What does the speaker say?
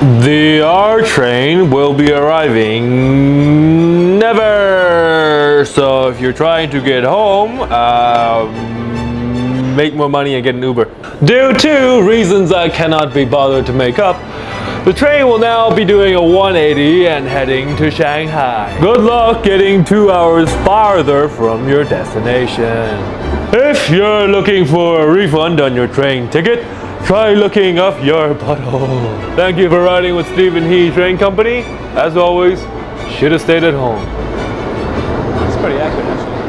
The R train will be arriving never. So if you're trying to get home, um, make more money and get an Uber. Due to reasons I cannot be bothered to make up, the train will now be doing a 180 and heading to Shanghai. Good luck getting two hours farther from your destination. If you're looking for a refund on your train ticket, try looking up your butthole. Thank you for riding with Stephen He Train Company. As always, should have stayed at home. It's pretty accurate, actually.